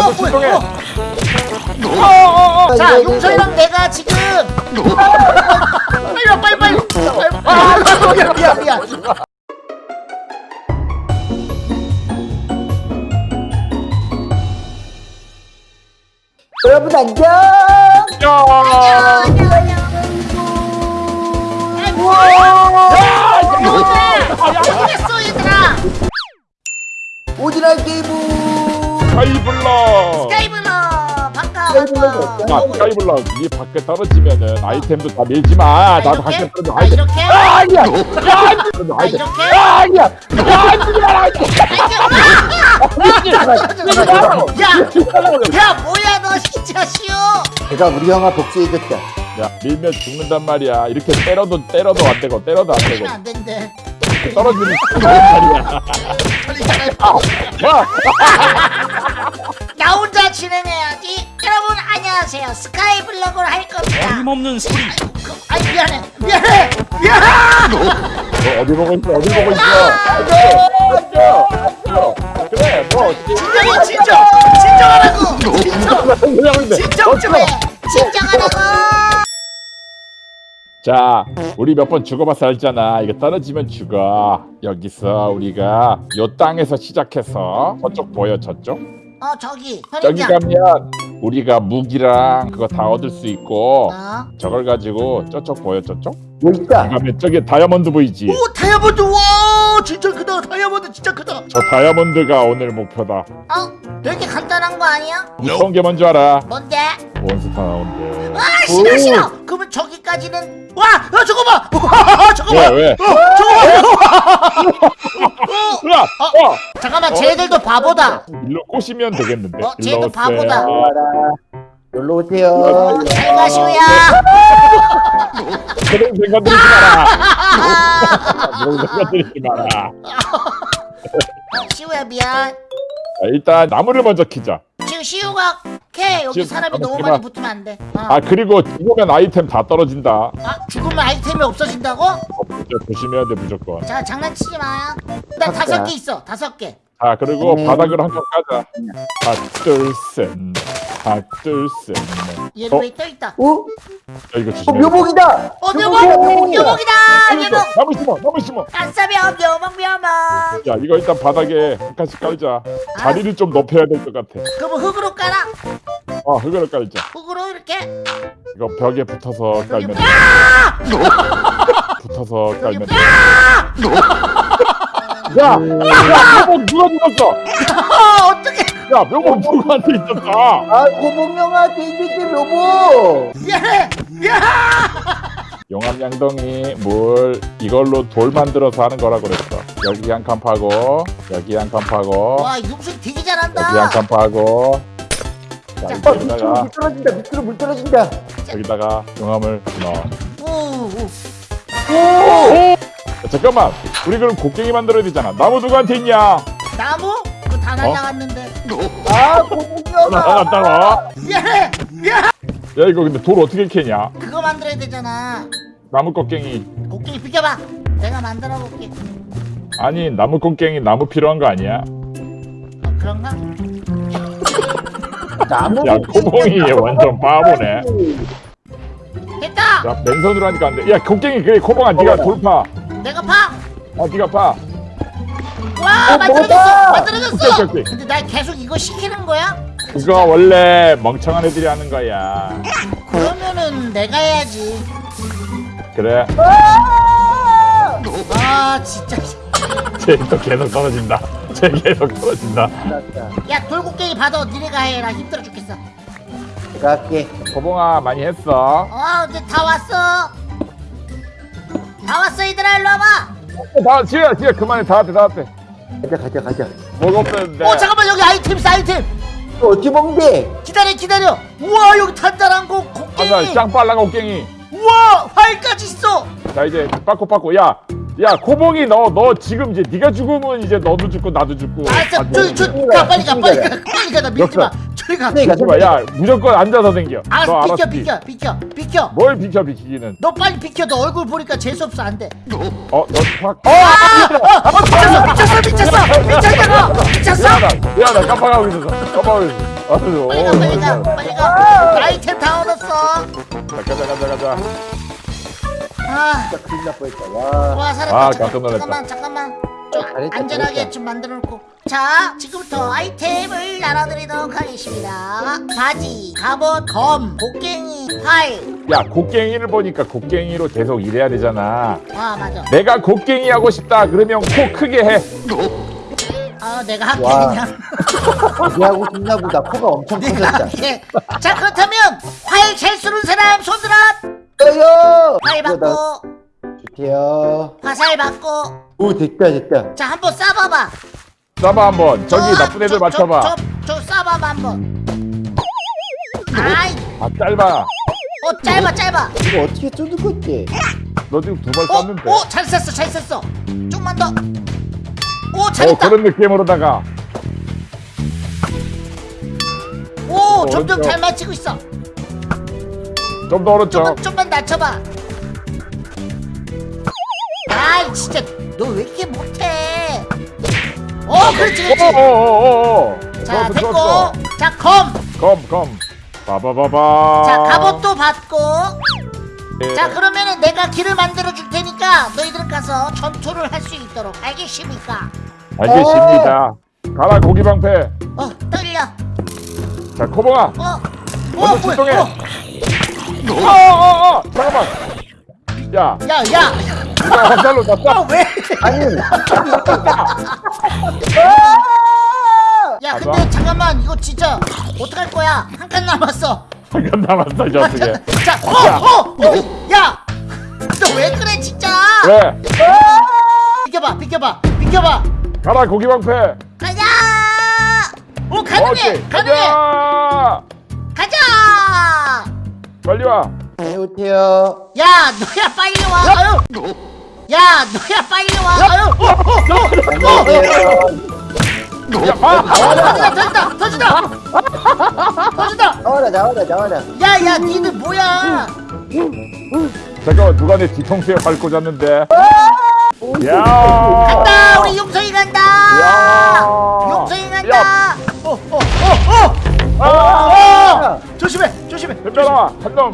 먼저 출동해. 어, 어, 어. 자, 용서이랑 내가 지금 빨리 와, 빨리 빨리. 아, 미안 미안 미안. 여러분 안녕. 야! 잘 스카이블럭 이 밖에 떨어지면은 아이템도 다 밀지 마. 나도 이렇게? 밖에 떨어져. 아. 이렇게? 아, 아니야. 야. 아. 이렇게? 아, 아니야. 야, 밀지 마라. 야, 야, 뭐야 너 진짜 쉬워. 제가 우리 형아 복수해줬다. 야, 밀면 죽는단 말이야. 이렇게 때려도 때려도 안 되고 때려도 안 되고 안 된대. 떨어지면 죽는단 말이야. 야, 나 혼자 진행해야지. 안녕하세요. 스카이 블럭을 할 겁니다. 어림없는 소리 그, 아이 미안해, 미안해, 미안해. 너 어디 보고 있어? 어디 보고 있어? 그래, 뭐. 진정해, 진정, 진정하라고. 진정, 진정 좀 해. 진정하라고. 자, 우리 몇 번 죽어봐서 알잖아. 이거 떨어지면 죽어. 여기서 우리가 요 땅에서 시작해서 저쪽 보여, 저쪽? 어 저기 저기. 가면 우리가 무기랑 그거 다 얻을 수 있고 어? 저걸 가지고 저쪽 보여, 저쪽? 여기 있다. 가면 저기 다이아몬드 보이지? 오 다이아몬드 와 진짜 크다 다이아몬드 진짜 크다. 저 다이아몬드가 오늘 목표다. 어? 이렇게 간단한 거 아니야? 무서운 게 뭔지 알아? 뭔데? 몬스터 나온대. 아 싫어 오. 싫어. 그러면 저기까지는 와, 야 저거 봐. 저거 왜, 봐. 왜? 어, 저거 봐. 어, 야! 어! 잠깐만 쟤들도 바보다. 일로 꼬시면 되겠는데. 어, 쟤도. 바보다. 놀러 오세요. 잘 가시오야. 그런 생각 들이지 마라. 그런 생각 들이지 마라. 어, 시우야 미안. 자, 일단 나무를 먼저 키자. 지금 시우가 캐 여기 지금 사람이 너무 잠깐만, 많이 붙으면 안 돼. 어. 아 그리고 죽으면 아이템 다 떨어진다. 아 죽으면 아이템이 없어진다고? 진짜 조심해야 돼 무조건. 자 장난치지 마요. 나 맞다. 다섯 개 있어. 다섯 개. 자 그리고 네. 바닥으로 한 칸 까자. 하나 둘셋 하나 둘셋 얘도 어? 왜떠 있다. 오, 야 이거 어 조심해. 묘목이다. 어 묘목 묘목이다. 묘목. 나무 심어 나무 심어. 안싸면 묘목 묘목. 야 이거 일단 바닥에 한 칸씩 깔자. 자리를 좀 높여야 될 것 같아. 그럼 흙으로 깔아. 어 흙으로 깔자. 흙으로 이렇게. 이거 벽에 붙어서 깔면 돼. 붙어서 깔면 돼. 야! 야! 묘목 누가 죽었어? 어 어떻게? 야 묘목 누구한테 있었어? 아, 고봉 형아한테 있는데 묘목. 미안해 미안. 용암 양동이 물 이걸로 돌 만들어서 하는 거라고 그랬어. 여기 한 칸 파고 여기 한 칸 파고 와 용수 되게 여기 한 잘한다. 칸 파고 자 자. 어, 밑으로 여기다가 물 떨어진다. 밑으로 물 떨어진다. 여기다가 용암을 넣어. 오, 오. 오, 야, 잠깐만 우리 그럼 곡괭이 만들어야 되잖아. 나무 누구한테 있냐? 나무? 다 날라갔는데. 아, 고봉 형아. 나갔다가 미안해 미안. 야 이거 근데 돌 어떻게 캐냐? 그거 만들어야 되잖아. 나무 곡괭이 곡괭이 비켜봐. 내가 만들어 볼게. 아니 나무 곡괭이 나무 필요한 거 아니야? 어 그런가? 나무. 야 코봉이 얘 완전 바보네. 됐다. 자 맨손으로 하니까 안 돼. 야 곡괭이 그래 코봉아 네가 돌파. 내가 파. 아 네가 파. 와 어, 만들어졌어. 뭐다? 만들어졌어. 오케이, 오케이, 오케이. 근데 나 계속 이거 시키는 거야? 그거 원래 멍청한 애들이 하는 거야. 그러면은 내가 해야지. 그래. 아 진짜. 쟤또 계속 떨어진다. 쟤 계속 떨어진다. 야 돌곡괭이 받아. 니네가 해. 나 힘들어 죽겠어. 내가 할게. 고봉아 많이 했어. 어 이제 다 왔어. 다 왔어 얘들아 일로 와봐. 다 지혜야 지혜 그만해 다 왔대 다 왔대. 가자, 가자, 가자. 뭐가 없었는데. 어 잠깐만 여기 아이템 있어 아이템. 또 어찌 먹는데? 기다려 기다려. 우와 여기 단단한 거 곡괭이. 짱 빨라 곡괭이. 우와 활까지 있어. 자 이제 빠꾸 빠꾸 야. 야 코봉이 너 너 지금 이제 네가 죽으면 이제 너도 죽고 나도 죽고. 알았어. 아, 저기 너- 저가 빨리 가 빨리 가 빨리 가나 밀지 마. 네, 가. 잠깐만, 야 무조건 앉아서 생겨. 너 알았어 비켜 알았지? 비켜 비켜 비켜. 뭘 비켜 비키기는. 너 빨리 비켜. 너 얼굴 보니까 재수 없어 안 돼. 어, 너 확. 어, 미쳤어 미쳤어 미쳤어 미쳤다고 미쳤어. 미안하다. 깜빡하고 있었어. 깜빡하고 있었어. 아유, 빨리 가 어, 빨리 가 어, 빨리 가. 아이템 다 얻었어. 자, 가자, 가자, 가자. 아. 진짜 큰일 날 뻔했다. 와. 와 살았다 아, 잠깐. 잠깐만 잠깐만 좀 안전하게. 좀 만들어 놓고 자 지금부터 아이템을 나눠드리도록 하겠습니다 바지 갑옷 검 곡괭이 활 야, 곡괭이를 보니까 곡괭이로 계속 일해야 되잖아. 아 맞아 내가 곡괭이 하고 싶다. 그러면 코 크게 해. 아 내가 할게 와. 그냥 얘하고 싶나 보다. 코가 엄청 커졌다. 자 그렇다면 활잘 쏘는 사람 손 들어 떠요! 활 이거 나 받고 좋대요. 화살 받고 오, 됐다, 됐다. 자 한번 쏴봐봐 쏴봐 한번. 저기 저, 나쁜 애들 저, 맞춰봐. 저, 저, 저 쏴봐봐 한번 아이 아 짧아. 어 짧아 짧아 이거 어떻게 쏘는 건데? 너 지금 두 발 어? 쐈는데. 오! 잘 쐈어 잘 쐈어 좀만 더오어 잘했다 그런 느낌으로다가. 오 점점 오른쪽. 잘 맞히고 있어 좀 더 오른쪽. 좀만 좀만 낮춰봐 아이 진짜 너 왜 이렇게 못해 오 그렇지 그렇지 오오오오. 자 좋았어, 됐고 좋았어. 자검 검 검. 봐봐봐봐. 자 갑옷도 받고 예. 자 그러면은 내가 길을 만들어 줄 테니까 너희들 가서 전투를 할 수 있도록 알겠습니까 알겠습니다. 가라 고기 방패. 어 떨려 자 코봉아. 어 어, 출동해. 어, 어 어 어 잠깐만. 야, 야, 야, 누가 화살로 다 어, 쏴. 왜? 아니, 야, 진짜 어떡할 거야? 한 칸 남았어. 잠깐 남았어 이 자식에. 자, 어, 어, 어, 야, 너 왜 그래, 진짜? 왜? 비켜봐, 비켜봐, 비켜봐. 가라 고기 방패. 가자. 오, 가능해, 오케이. 가능해. 가자. 가자. 빨리 와. 네, 오세요. 야, 너야 빨리 와. 야, 너야 빨리 와. 아유. 어, 어, 어, 어. 안녕하세요. 야, 아, 터진다, 터진다, 터진다. 터진다. 나와라, 나와라, 나와라. 야, 야, 니들 뭐야? 잠깐만 누가 내 뒤통수에 발 꽂았는데. 야. 간다, 우리 용성이 간다. 야. 용성이 야. 간다. 어, 어, 어, 어. 아. 어! 조심해, 조심해. 덤벼라 한 놈.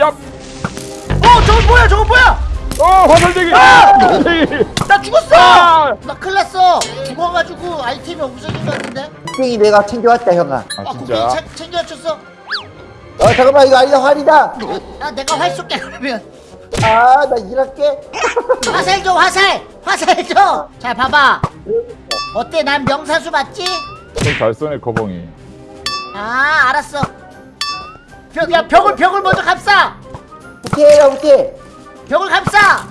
야. 어, 저거 뭐야, 저거 뭐야? 어 화살대기. 아! 화살대기. 나 죽었어. 아. 나 큰일 났어. 죽어가지고 아이템이 없어진 것 같은데. 땡이 내가 챙겨왔다, 형아. 아 아, 진짜. 챙- 챙겨줬어. 어, 잠깐만, 이거 아니다, 활이다. 아, 내가 활 쏠게 그러면. 아, 나 일할게. 화살 줘, 화살, 화살 줘. 자, 봐봐. 어때? 난 명사수 맞지? 좀 잘 쏘네 코봉이. 아, 알았어. 벽, 야, 벽을 벽을 먼저 감싸. 오케이, 오케이. 벽을 감싸.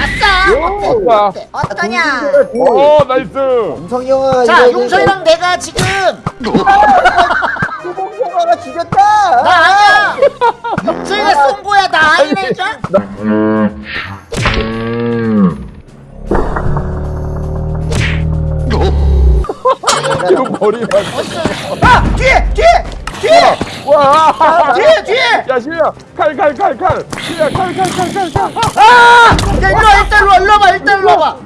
아싸. 요, 어때? 어떠냐? 오 nice. 용성 형아가 자, 이거 용서이랑 내가 지금 용성 형아가 죽였다. 나 아니야. 용서이가 쏜 거야. 나 아니라니까. 이거 머리만. 아, 뒤에, 뒤에, 뒤에, 와. 뒤에, 뒤에. 야 시야 칼칼 칼 칼. 시야 칼칼칼칼 칼. 아! 야, 일로 와, 일단 일로 와, 일로 와봐, 일단 일로 와봐.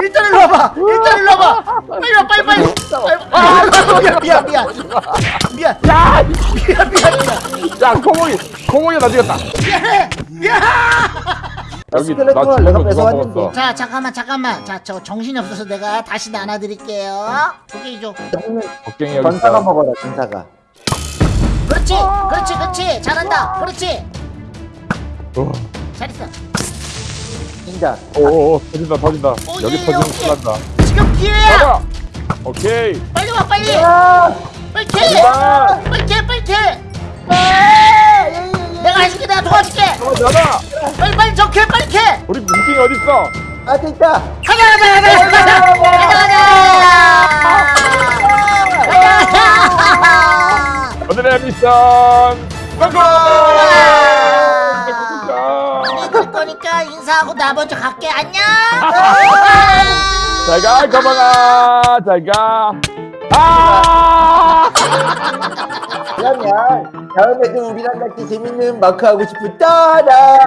일단 일로 와봐, 일단 일로 와봐. 빨리 와, 빨리 빨리. 빨리. 아, 미안, 미안, 미안. 미안, 야. 미안, 미안, 미안. 야 코봉이 코봉이 나 죽였다. 미안해, 미안. 여기 나 내가 뺏어왔는데. 자, 잠깐만, 잠깐만. 자, 저 정신이 없어서 내가 다시 나눠드릴게요. 오케이, 줘. 곡괭이 여기 전사가 있어. 먹어라, 전사가. 그렇지, 그렇지, 그렇지. 잘한다. 그렇지. 어. 잘했어. 진짜. 오오 터진다 터진다. 오, 여기 예, 터지면 오케이. 큰일 난다. 지금 기회야. 가자. 오케이. 빨리 와, 빨리. 아! 빨리 캐. 이만. 빨리 캐, 빨리 캐. 아! 예, 예, 예. 내가 해줄게, 내가 도와줄게. 어 나다. 빨리, 빨리 저 캐, 빨리 캐. 우리 어디 있어? 아, 됐다. 가자, 가자, 가자, 가자, 가자, 오늘의 미션 성공! 갈 거니까 인사하고 나 먼저 갈게. 안녕. 잘가 가방아 잘가 아! 그러면 다음에도 우리랑 같이 재밌는 마크 하고 싶은 따라